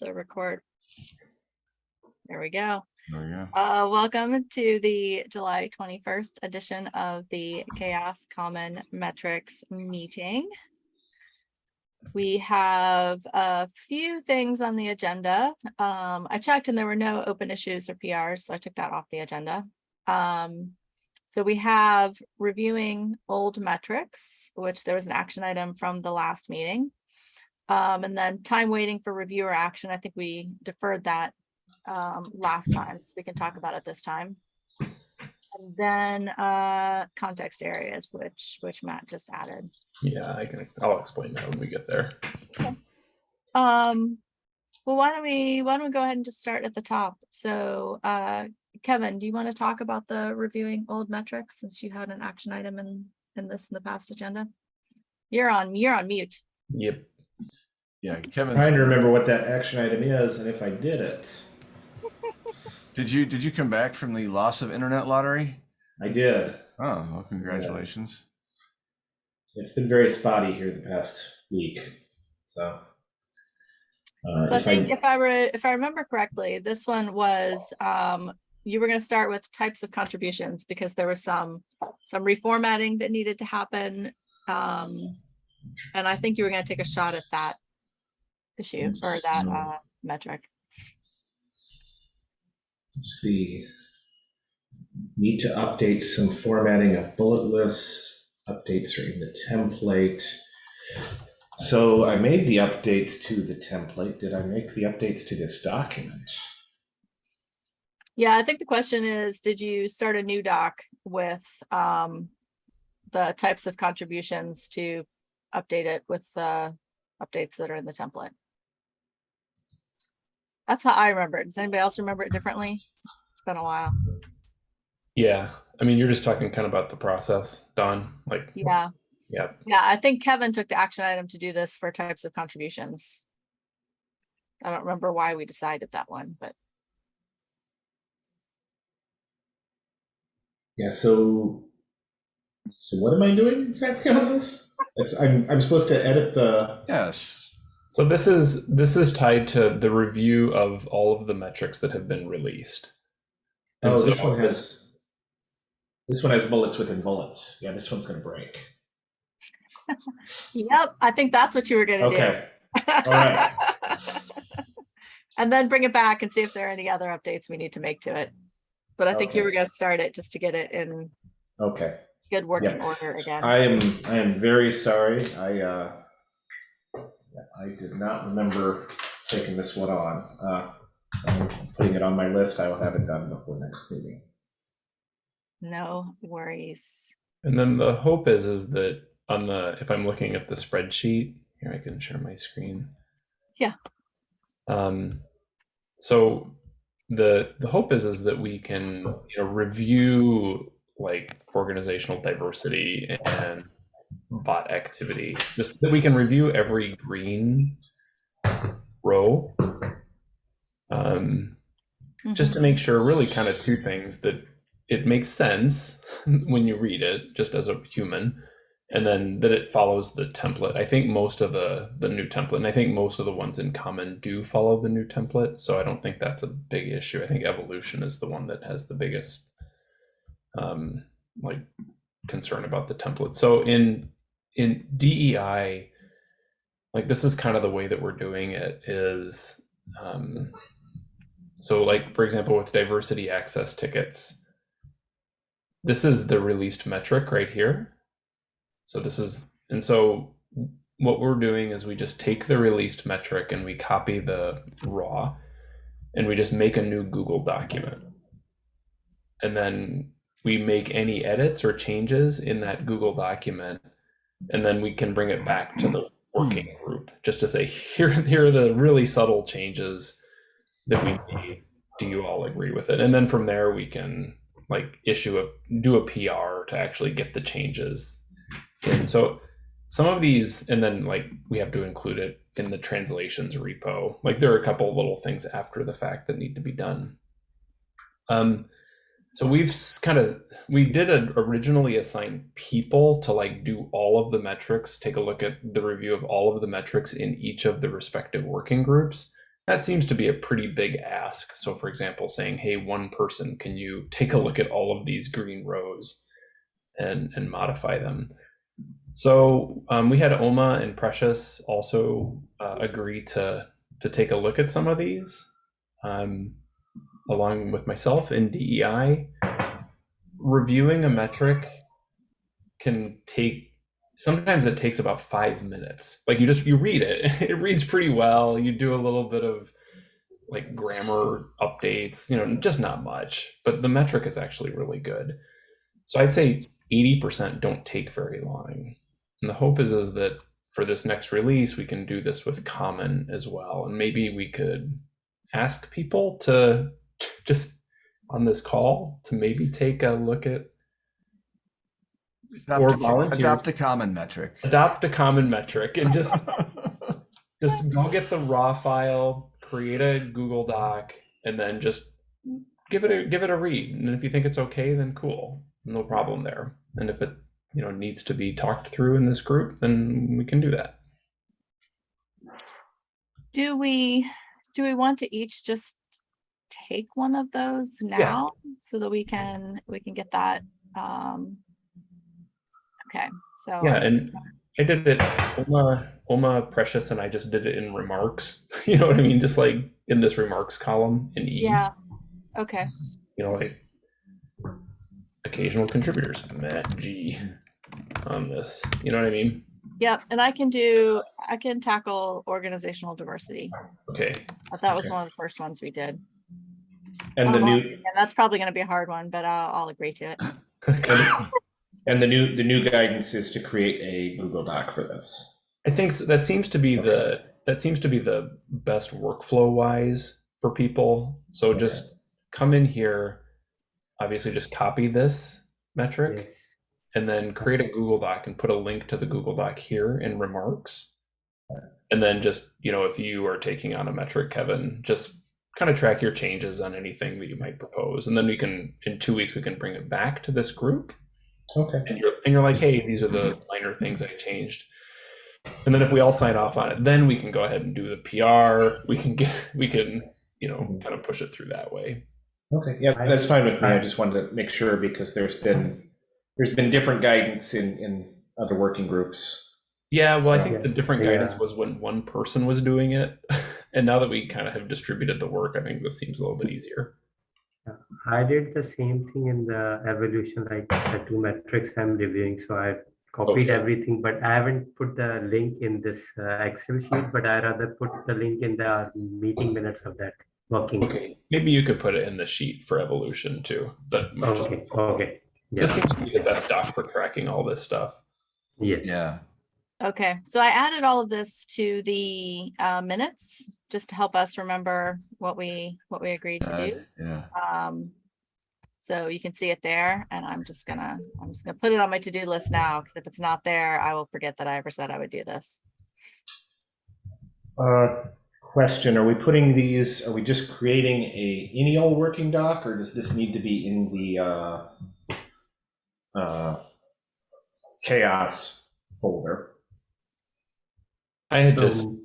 the record. There we go. There we go. Uh, welcome to the July twenty-first edition of the CHAOSS Common Metrics meeting. We have a few things on the agenda. Um, I checked and there were no open issues or PRs, so I took that off the agenda. Um, so we have reviewing old metrics, which there was an action item from the last meeting. Um, and then time waiting for review or action. I think we deferred that um, last time, so we can talk about it this time. And then uh, context areas, which which Matt just added. Yeah, I can, I'll explain that when we get there. Okay. Um, well, why don't we why don't we go ahead and just start at the top? So uh, Kevin, do you want to talk about the reviewing old metrics since you had an action item in in this in the past agenda? You're on you're on mute. Yep. Yeah, Kevin. Trying to remember what that action item is and if I did it. Did you did you come back from the loss of internet lottery? I did. Oh, well, congratulations. It's been very spotty here the past week. So. Uh, So I if think if I were, if I remember correctly, this one was, um, you were gonna start with types of contributions because there was some, some reformatting that needed to happen. Um, and I think you were gonna take a shot at that issue or that, So- uh, metric. Let's see. Need to update some formatting of bullet lists. Updates are in the template. So I made the updates to the template. Did I make the updates to this document? Yeah, I think the question is, did you start a new doc with, um, the types of contributions to update it with the updates that are in the template? That's how I remember it. Does anybody else remember it differently? It's been a while. Yeah. I mean, you're just talking kind of about the process, Don, like, Yeah. yeah. Yeah, I think Kevin took the action item to do this for types of contributions. I don't remember why we decided that one, but Yeah, so so what am I doing exactly on this? It's I'm I'm supposed to edit the Yes. So this is, this is tied to the review of all of the metrics that have been released. And Oh, so- this one has this one has bullets within bullets. Yeah, this one's gonna break. yep, I think that's what you were gonna do. Okay. all right. And then bring it back and see if there are any other updates we need to make to it. But I think you were gonna start it just to get it in Okay. good working order again. I am I am very sorry. I uh I did not remember taking this one on. Uh I'm putting it on my list. I will have it done before next meeting. No worries. And then the hope is, is that on the, if I'm looking at the spreadsheet, here I can share my screen. Yeah. Um, so the, the hope is, is that we can, you know, review like organizational diversity and bot activity, just that we can review every green row. Um, just Mhm. to make sure really kind of two things that it makes sense when you read it just as a human and then that it follows the template i think most of the the new template and i think most of the ones in common do follow the new template so i don't think that's a big issue i think evolution is the one that has the biggest um like concern about the template so in in dei like this is kind of the way that we're doing it is um so like, for example, with diversity access tickets, this is the released metric right here. So this is, and so what we're doing is we just take the released metric and we copy the raw and we just make a new Google document. And then we make any edits or changes in that Google document. And then we can bring it back to the working group just to say, here, here are the really subtle changes that we need. Do you all agree with it? And then from there we can like issue a do a pr to actually get the changes and so some of these and then like we have to include it in the translations repo. Like there are a couple little things after the fact that need to be done. Um so we've kind of we did originally assign people to like do all of the metrics take a look at the review of all of the metrics in each of the respective working groups that seems to be a pretty big ask. So, for example, saying, "Hey, one person, can you take a look at all of these green rows and and modify them?" So um, we had Oma and Precious also uh, agree to to take a look at some of these, um, along with myself in DEI. Reviewing a metric can take sometimes it takes about five minutes. Like you just you read it, it reads pretty well. You do a little bit of like grammar updates, you know, just not much, but the metric is actually really good. So I'd say 80% don't take very long. And the hope is is that for this next release, we can do this with common as well. And maybe we could ask people to just on this call to maybe take a look at Adopt, Or a, volunteer. adopt a common metric. adopt a common metric and just just go get the raw file, create a Google Doc, and then just give it a give it a read. And if you think it's okay, then cool, no problem there. And if it you know needs to be talked through in this group, then we can do that. Do we, do we want to each just take one of those now so that we can, we can get that? um Okay, so. Yeah, and I did it. Oma, Oma, Precious, and I just did it in remarks. You know what I mean? Just like in this remarks column in E. Yeah, okay, you know, like occasional contributors, Matt G on this. You know what I mean? yep, and I can do, I can tackle organizational diversity. Okay. That was Okay. one of the first ones we did. And the new And that's probably gonna be a hard one, but I'll, I'll agree to it. and the new the new guidance is to create a Google Doc for this. I think s- that seems to be the that seems to be the best workflow wise for people. So just come in here, obviously just copy this metric Yes. and then create a Google Doc and put a link to the Google Doc here in remarks. And then just, you know, if you are taking on a metric, Kevin, just kind of track your changes on anything that you might propose. And then we can, in two weeks, we can bring it back to this group. Okay. And you're, and you're like, hey, these are the minor things I changed. And then if we all sign off on it, then we can go ahead and do the PR. We can get, we can, you know, kind of push it through that way. Okay. Yeah, that's fine with me. I I- just wanted to make sure because there's been there's been different guidance in in other working groups. Yeah, well, I So- think the different guidance Yeah. was when one person was doing it. And now that we kind of have distributed the work, I think this seems a little bit easier. I did the same thing in the evolution, like the two metrics I'm reviewing. So I copied Okay. everything, but I haven't put the link in this uh, Excel sheet, but I rather put the link in the meeting minutes of that working. Okay, maybe you could put it in the sheet for evolution too. That might just, Okay, okay. this seems to be the best doc for tracking all this stuff. yes. Yeah. Okay, so I added all of this to the uh, minutes, just to help us remember what we, what we agreed to do. Yeah. Um, so you can see it there and I'm just gonna, I'm just gonna put it on my to-do list now, because if it's not there, I will forget that I ever said I would do this. Uh, question: Are we putting these? Are we just creating a any old working doc, or does this need to be in the uh, uh, CHAOSS folder? I had just, So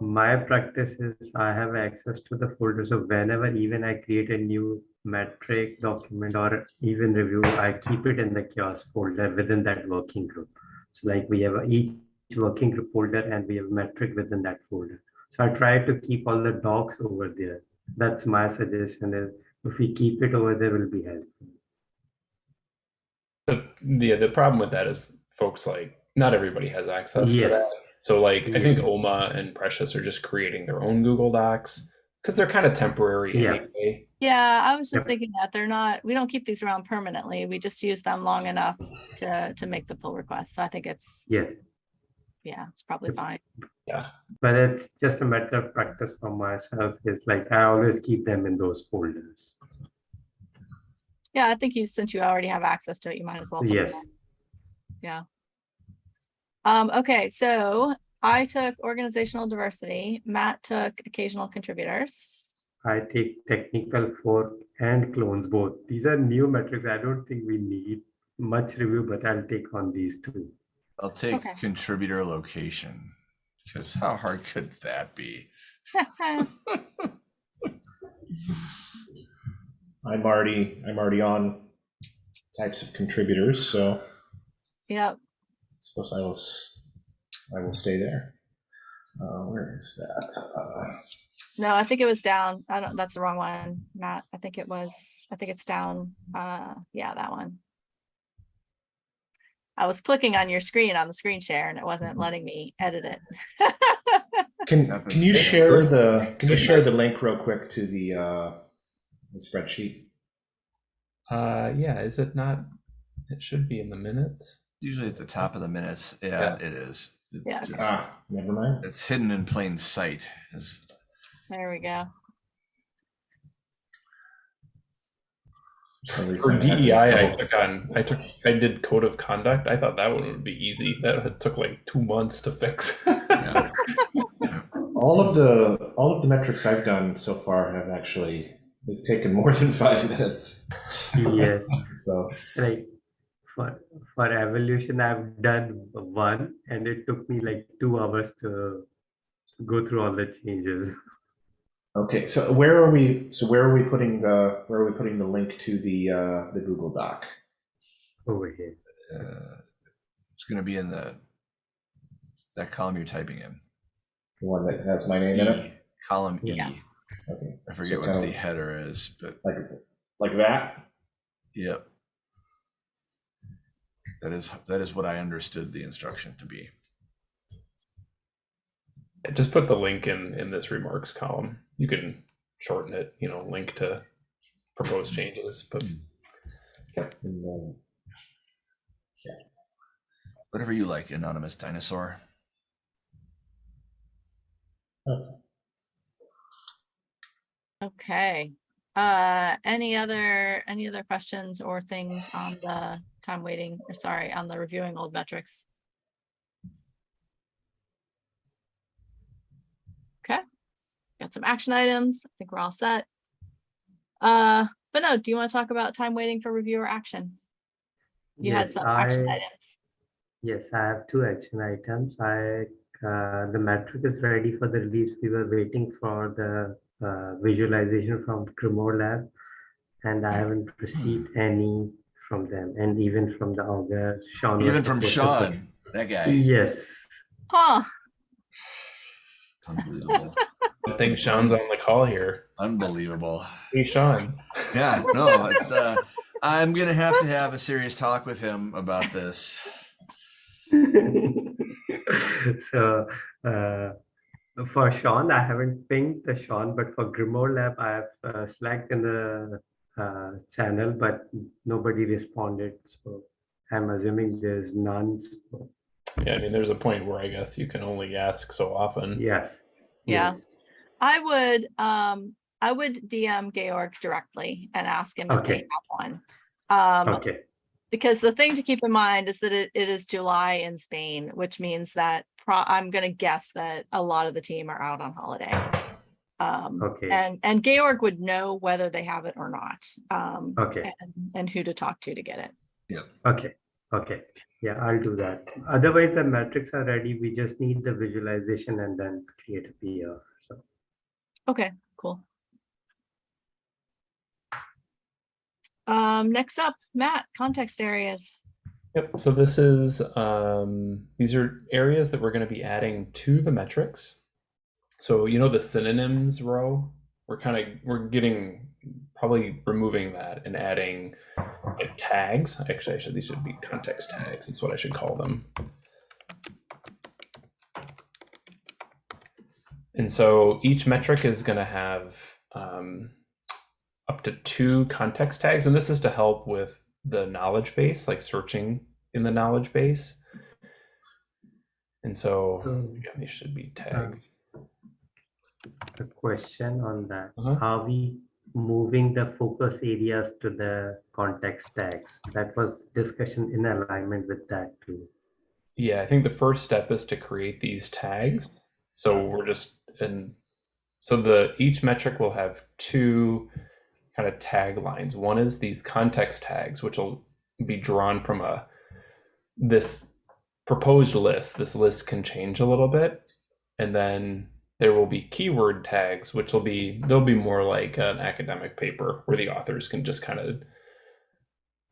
my practice is I have access to the folder. So whenever even I create a new metric document or even review, I keep it in the CHAOSS folder within that working group. So like we have each working group folder and we have metric within that folder. So I try to keep all the docs over there. That's my suggestion is if we keep it over there will be helpful. the, the, the problem with that is folks like, not everybody has access to that. Yes. So like, I think hmm. Oma and Precious are just creating their own Google Docs because they're kind of temporary Yeah. anyway. Yeah, I was just Yep. thinking that they're not, we don't keep these around permanently. We just use them long enough to, to make the pull request. So I think it's, Yes. yeah, it's probably fine. Yeah. But it's just a matter of practice for myself. Is like I always keep them in those folders. Yeah, I think you, since you already have access to it, you might as well. Yes. in. Yeah. Um, okay, so I took organizational diversity, Matt took occasional contributors. I take technical fork and clones both. These are new metrics. I don't think we need much review, but I'll take on these two. I'll take Okay. contributor location. Because how hard could that be? I'm already I'm already on types of contributors, so Yep. Suppose I will s- I will stay there. Uh, where is that? Uh, No, I think it was down. I don't, that's the wrong one, Matt. I think it was, I think it's down. Uh, yeah, that one. I was clicking on your screen on the screen share and it wasn't letting me edit it. can can you share the can you share the link real quick to the uh, the spreadsheet? Uh, yeah, is it not? It should be in the minutes. Usually at the top of the minutes. Yeah, Yeah. it is. It's Yeah. just- Ah, never mind. it's hidden in plain sight. Is There we go. For For reason, I had DEI, I trouble- took on. I took. I did code of conduct. I thought that one would be easy. That took like two months to fix. Yeah. all of the all of the metrics I've done so far have actually they've taken more than five minutes. Yes, So like for for evolution, I've done one, and it took me like two hours to go through all the changes. okay, so where are we? So where are we putting the where are we putting the link to the uh, the Google Doc? over here. uh, it's going to be in the that column you're typing in. The one that has my name in it. E, column E. Yeah. Okay, I forget So what the of header is, but like like that. yep. That is that is what I understood the instruction to be. Just put the link in in this remarks column. You can shorten it. You know, link to proposed changes. But yeah. Whatever you like, anonymous dinosaur. Okay. Uh, any other, any other questions or things on the time waiting, or sorry, on the reviewing old metrics? Okay, got some action items. I think we're all set. Uh, but no, do you want to talk about time waiting for review or action? You had Yes, some action I- items. Yes, I have two action items. I, uh, the metric is ready for the release. We were waiting for the uh, visualization from Grimoire Lab, and I haven't received any from them, and even from the other Sean. Even from supposed Sean, that guy. Yes. Huh, Unbelievable. I think Sean's on the call here. Unbelievable. Hey, Sean. Yeah, no, it's uh I'm gonna have to have a serious talk with him about this. so uh, for Sean, I haven't pinged the Sean, but for Grimoire Lab, I have uh, slacked in the uh, channel, but nobody responded. So I'm assuming there's none. So Yeah, I mean, there's a point where I guess you can only ask so often. yes. Yeah. yes. I would, um, I would DM Georg directly and ask him if they Okay. have one. Um, Okay. because the thing to keep in mind is that it, it is July in Spain, which means that pro- I'm gonna guess that a lot of the team are out on holiday. Um, Okay. and, and Georg would know whether they have it or not, um, Okay. and, and who to talk to to get it. Yeah. Okay. Okay. Yeah, I'll do that. Otherwise, the metrics are ready. We just need the visualization and then create a PR. So Okay, cool. Um, next up, Matt, context areas. Yep. So this is um, these are areas that we're going to be adding to the metrics. So you know the synonyms row, we're kind of we're getting probably removing that and adding like tags. Actually, I should these should be context tags. That's what I should call them. And so each metric is going to have um, up to two context tags, and this is to help with the knowledge base, like searching in the knowledge base. And so So, again, these should be tagged. A question on that. Uh-huh. Are we moving the focus areas to the context tags? That was discussion in alignment with that too. Yeah, I think the first step is to create these tags. So we're just and so the each metric will have two kind of tag lines. One is these context tags, which will be drawn from a this proposed list. This list can change a little bit, and then there will be keyword tags, which will be they'll be more like an academic paper where the authors can just kind of,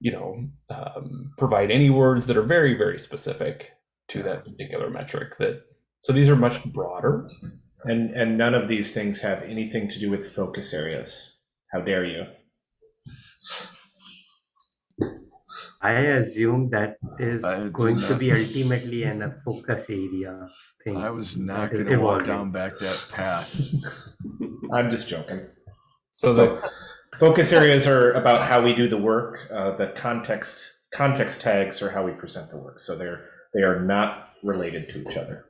you know, um, provide any words that are very very specific to that particular metric. That so these are much broader. And and none of these things have anything to do with focus areas. How dare you? I assume that is I do going to be ultimately an a focus area thing. I was not going to walk down back that path. I'm just joking. So, So the, focus areas are about how we do the work. Uh, the context context tags are how we present the work. So they're they are not related to each other.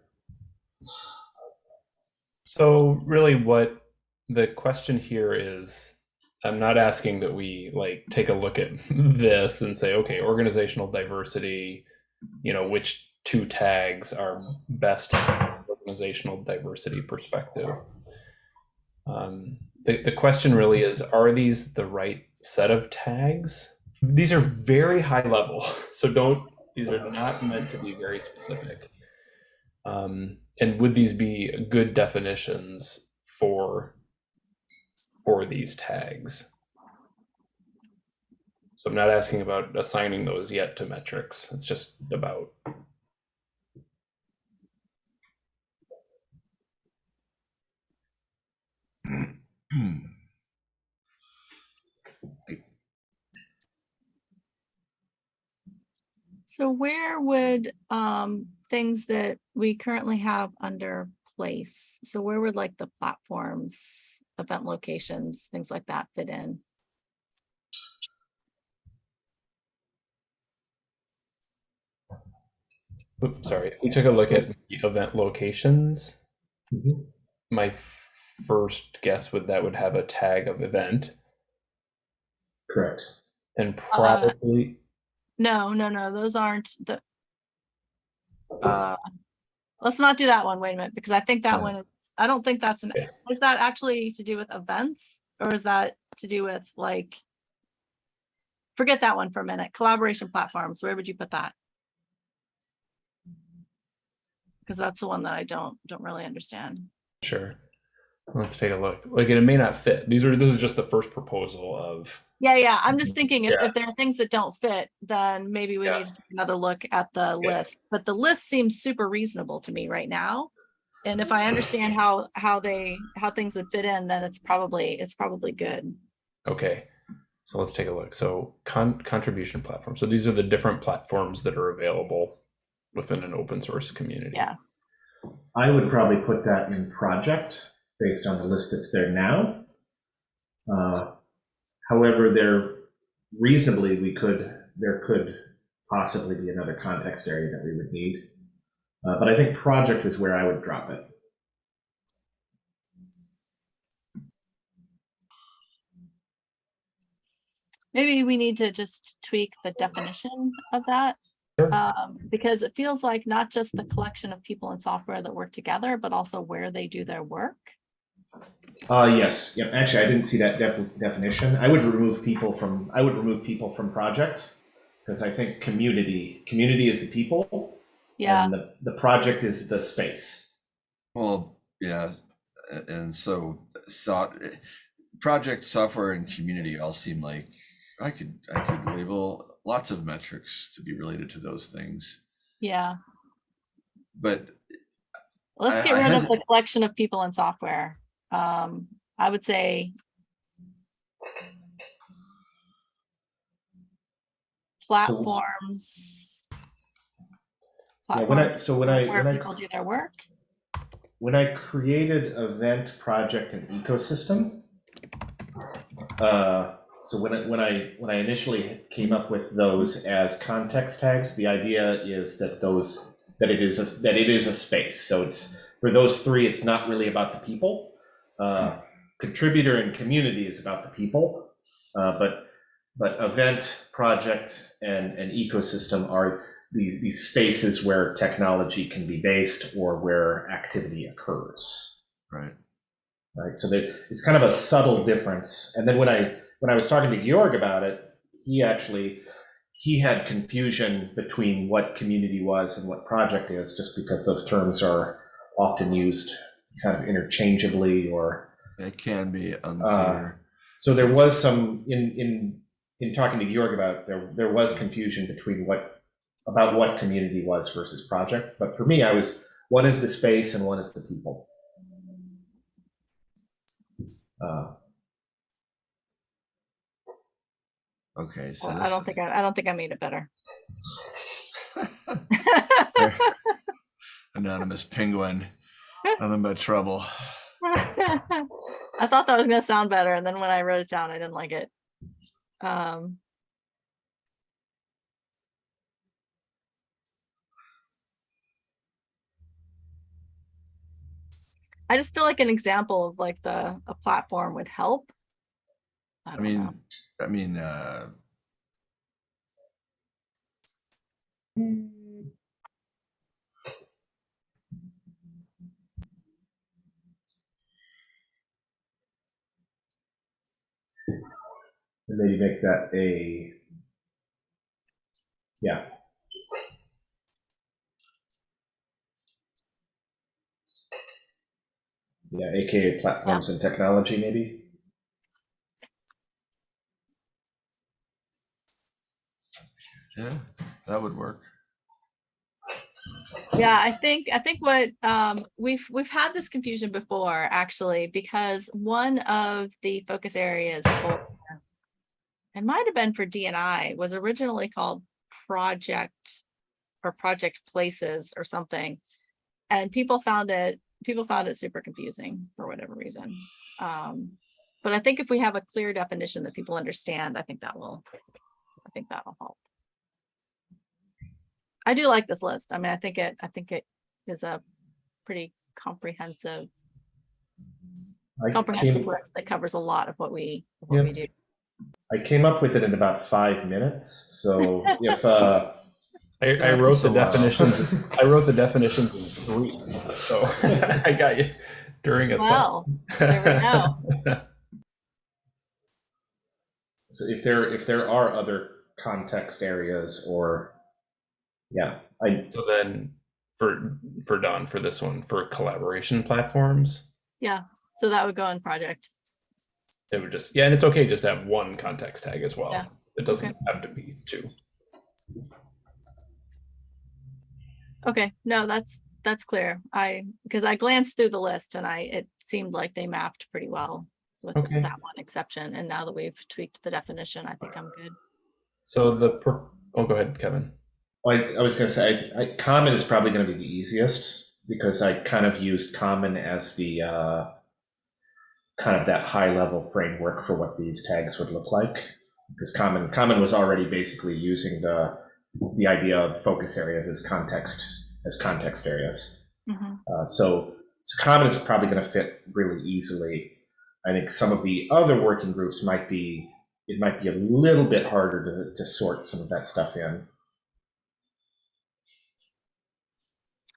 So really what the question here is I'm not asking that we like take a look at this and say okay organizational diversity you know which two tags are best organizational diversity perspective? Um, the, the question really is are these the right set of tags? These are very high level so don't these are not meant to be very specific. Um, and would these be good definitions for for these tags so i'm not asking about assigning those yet to metrics it's just about So where would um things that we currently have under place? So where would like the platforms, event locations, things like that fit in? oops, sorry we took a look at the event locations Mhm. my first guess would that would have a tag of event Correct. and probably No, no, no, those aren't the. Uh, let's not do that one. Wait a minute, because I think that Yeah. one, is- I don't think that's an, is that actually to do with events? Or is that to do with like? Forget that one for a minute. Collaboration platforms, where would you put that? Because that's the one that I don't, don't really understand. sure let's take a look like it may not fit these are this is just the first proposal of Yeah, yeah, I'm just mm-hmm. thinking if, Yeah. if there are things that don't fit, then maybe we Yeah. need to take another look at the Yeah. list. But the list seems super reasonable to me right now. And if I understand how, how they, how things would fit in, then it's probably, it's probably good. Okay, so let's take a look. So con- contribution platform. So these are the different platforms that are available within an open source community. Yeah. I would probably put that in project based on the list that's there now. Uh, However, there reasonably, we could, there could possibly be another context area that we would need. Uh, But I think project is where I would drop it. Maybe we need to just tweak the definition of that. Sure. Um, because it feels like not just the collection of people and software that work together, but also where they do their work. Uh, yes, yep, actually, I didn't see that def- definition. I would remove people from, I would remove people from project. Because I think community, community is the people. Yeah, And the, the project is the space. Well, yeah, and so, so project software and community all seem like I could I could label lots of metrics to be related to those things, yeah. but Let's get I rid of the collection of people and software. Um, I would say. Platforms. Yeah, when I, so when I, Where when I, people do their work. when I created event, project, and ecosystem, uh, so when I, when I, when I initially came up with those as context tags, the idea is that those, that it is, a- that it is a space. So it's, for those three, it's not really about the people. Uh, contributor and community is about the people. Uh, but, but event, project, and, and ecosystem are these, these spaces where technology can be based or where activity occurs right. right? So that it's kind of a subtle difference. And then when I when I was talking to Georg about it, he actually he had confusion between what community was and what project is, just because those terms are often used kind of interchangeably or It can be uh, unclear. so there was some in in in talking to Georg about it, there there was confusion between what about what community was versus project. But for me, I was one is the space and one is the people. Uh, okay, so Well, I don't think I, I don't think I made it better. anonymous penguin, nothing but trouble. I thought that was gonna sound better, and then when I wrote it down, I didn't like it. Um. I just feel like an example of like the, a platform would help. I I don't know. mean, I mean, uh, and maybe make that a yeah. Yeah, aka platforms and technology, maybe. yeah, that would work. Yeah, I think, I think what, um, we've, we've had this confusion before, actually, because one of the focus areas for, it might have been for DNI, was originally called Project or Project Places or something. And people found it, people found it super confusing for whatever reason. Um, but I think if we have a clear definition that people understand, I think that will, I think that'll help. I do like this list. I mean, I think it, I think it is a pretty comprehensive, I comprehensive came, list that covers a lot of what we, what we do. I came up with it in about five minutes. So if uh, I, I That's wrote the well. definitions. I wrote the definitions in three, so I got you during a Well, there we go. so if there if there are other context areas or yeah, I So then, for for Don for this one for collaboration platforms, Yeah, so that would go in project. it would just yeah, and it's okay just to have one context tag as well. Yeah. It doesn't Okay. have to be two. Okay, no, that's, that's clear. I, because I glanced through the list and I, it seemed like they mapped pretty well with Okay. that one exception. And now that we've tweaked the definition, I think I'm good. So the pro- oh, go ahead, Kevin. I, I was going to say, I, I, common is probably going to be the easiest because I kind of used common as the uh, kind of that high level framework for what these tags would look like. Because common, common was already basically using the the idea of focus areas as context as context areas. Mhm. Uh, so, so common is probably going to fit really easily. I think some of the other working groups might be it might be a little bit harder to, to sort some of that stuff in.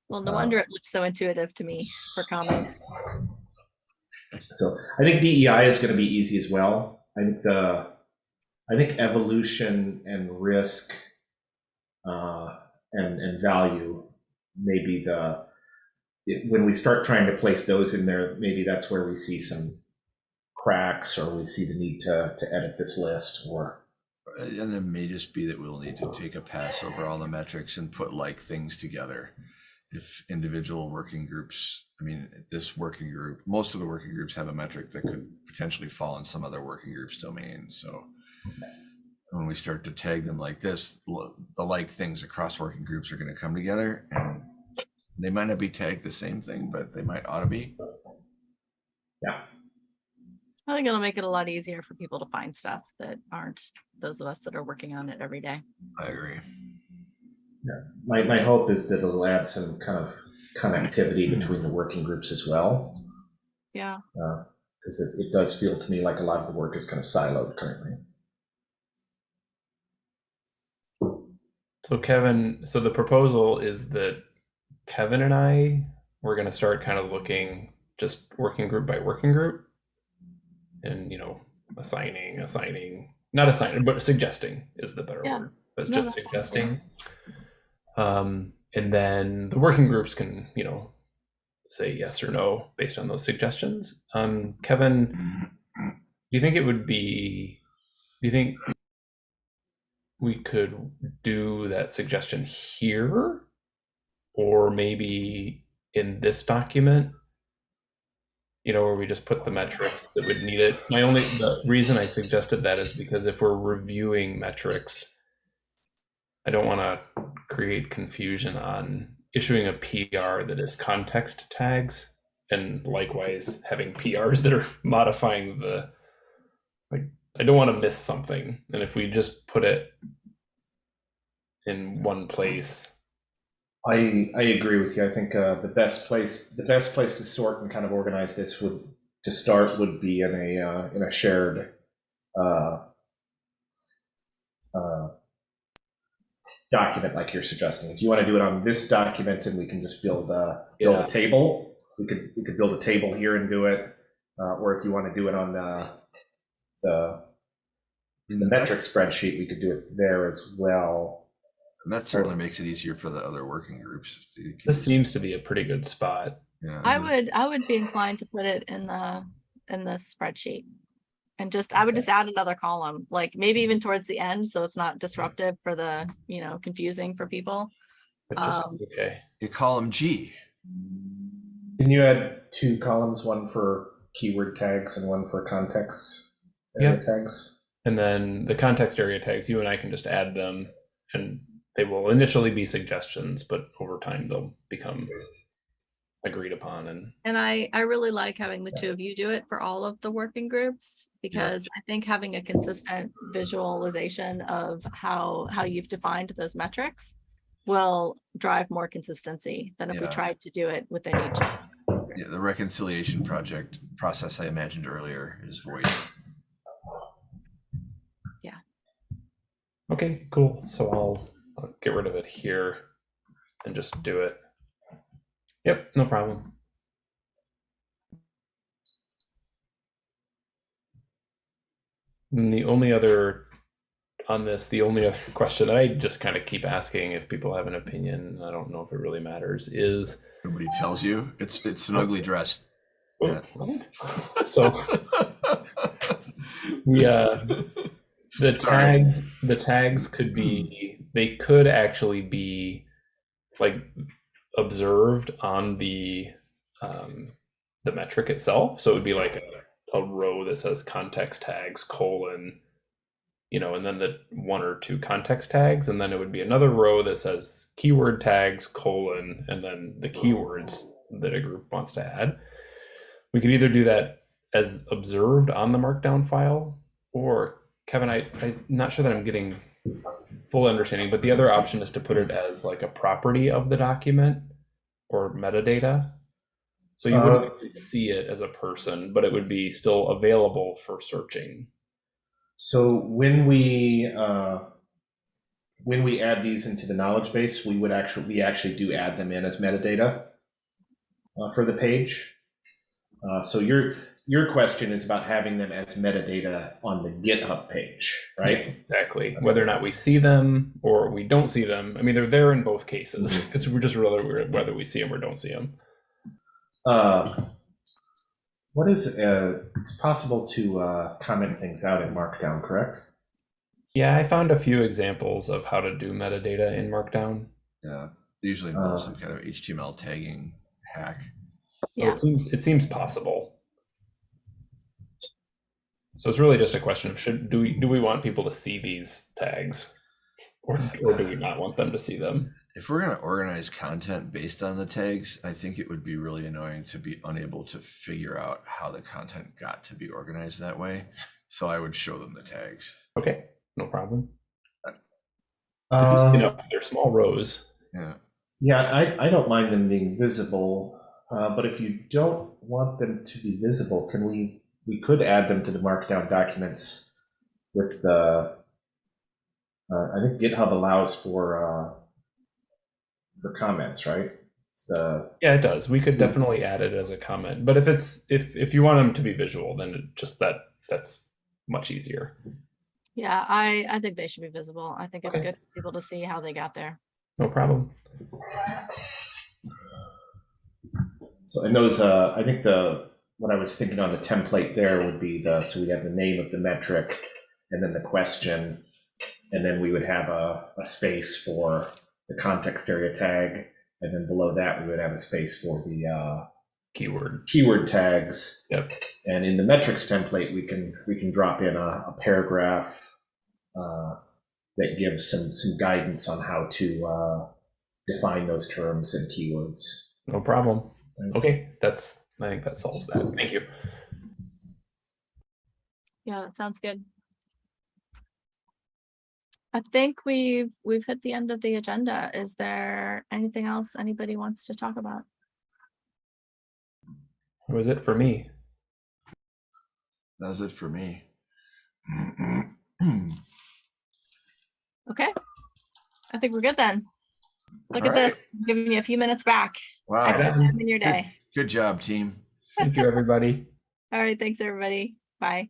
Well, no Uh, wonder it looks so intuitive to me for common. So I think DEI is going to be easy as well. I think the, I think evolution and risk, uh, and and value, maybe the, when we start trying to place those in there, maybe that's where we see some cracks or we see the need to to edit this list or uh, And it may just be that we'll need to take a pass over all the metrics and put like things together. If individual working groups, I mean, this working group, most of the working groups have a metric that could potentially fall in some other working group's domain. So when we start to tag them like this, the like things across working groups are going to come together and they might not be tagged the same thing, but they might ought to be. Yeah. I think it'll make it a lot easier for people to find stuff that aren't those of us that are working on it every day. I agree. Yeah. my, my hope is that it'll add some kind of connectivity between the working groups as well. Yeah, uh, Because it, it does feel to me like a lot of the work is kind of siloed currently. So Kevin, so the proposal is that Kevin and I we're going to start kind of looking just working group by working group, and you know assigning, assigning, not assigning, but suggesting is the better Yeah. word. But No, just suggesting. Um, and then the working groups can you know say yes or no based on those suggestions. Um, Kevin, do you think it would be? Do you think we could do that suggestion here, or maybe in this document? You know, where we just put the metrics that would need it. My only the reason I suggested that is because if we're reviewing metrics, I don't want to create confusion on issuing a PR that is context tags and likewise having PRs that are modifying the like I don't want to miss something. And if we just put it in one place, I I agree with you. I think uh, the best place the best place to sort and kind of organize this would to start would be in a uh, in a shared uh, uh, document like you're suggesting. If you want to do it on this document and we can just build uh, build Yeah. a table, we could we could build a table here and do it. Uh, or if you want to do it on the the the metric spreadsheet, we could do it there as well. And that certainly makes it easier for the other working groups. this seems to be a pretty good spot. Yeah, I would, I would be inclined to put it in the, in the spreadsheet. And just, I would just add another column, like maybe even towards the end, so it's not disruptive for the, you know, confusing for people. If this is Um, okay. You column G. Can you add two columns, one for keyword tags and one for context area tags? And then the context area tags, you and I can just add them and they will initially be suggestions, but over time they'll become agreed upon and And I, I really like having the two of you do it for all of the working groups because I think having a consistent visualization of how, how you've defined those metrics will drive more consistency than if we tried to do it within each. Yeah, the reconciliation project process I imagined earlier is void. Okay, cool. So I'll, I'll get rid of it here and just do it. Yep, no problem. And the only other on this, the only other question that I just kind of keep asking if people have an opinion, I don't know if it really matters, is Nobody tells you. It's it's an ugly dress. Yeah. so we uh the tags the tags could be they could actually be like observed on the um the metric itself. So it would be like a, a row that says context tags colon you know and then the one or two context tags. And then it would be another row that says keyword tags colon and then the keywords that a group wants to add. We could either do that as observed on the markdown file or kevin I, i'm not sure that i'm getting full understanding but the other option is to put it as like a property of the document or metadata so you wouldn't Uh, see it as a person but it would be still available for searching So when we uh, when we add these into the knowledge base, we would actually we actually do add them in as metadata uh, for the page. Uh, so your your question is about having them as metadata on the GitHub page, right? exactly whether or not we see them or we don't see them i mean they're there in both cases it's we're just whether we're whether we see them or don't see them Uh, what is uh, it's possible to uh, comment things out in Markdown, correct? yeah i found a few examples of how to do metadata in markdown Yeah, usually Uh. some kind of HTML tagging hack. So Yeah. It seems, it seems possible. So it's really just a question of should, do we, do we want people to see these tags? Or, or do we not want them to see them? If we're gonna organize content based on the tags, I think it would be really annoying to be unable to figure out how the content got to be organized that way. So I would show them the tags. Okay, no problem. It's Uh, easy enough, they're small rows. Yeah. Yeah, I, I don't mind them being visible, uh, but if you don't want them to be visible, can we, we could add them to the markdown documents with the, uh, I think GitHub allows for, uh, for comments, right? It's the, Yeah, it does. We could Hmm. definitely add it as a comment, but if it's, if, if you want them to be visual, then it just that, that's much easier. Yeah, I, I think they should be visible. I think it's Okay. good for people to see how they got there. No problem. so So, and those, uh, I think the, what I was thinking on the template there would be the, so we have the name of the metric and then the question. And then we would have a, a space for the context area tag. And then below that, we would have a space for the, uh, Keyword. keyword tags. Yep. And in the metrics template, we can, we can drop in a, a paragraph uh, that gives some, some guidance on how to uh, define those terms and keywords. No problem. Okay, that's I think that solves that. Thank you. Yeah, that sounds good. I think we've, we've hit the end of the agenda. Is there anything else anybody wants to talk about? That was it for me. That was it for me. Okay. I think we're good then. Look All at this, giving you a few minutes back. Wow, Extra Okay. time in your day. Good job, team. Thank you, everybody. All right, thanks, everybody. Bye.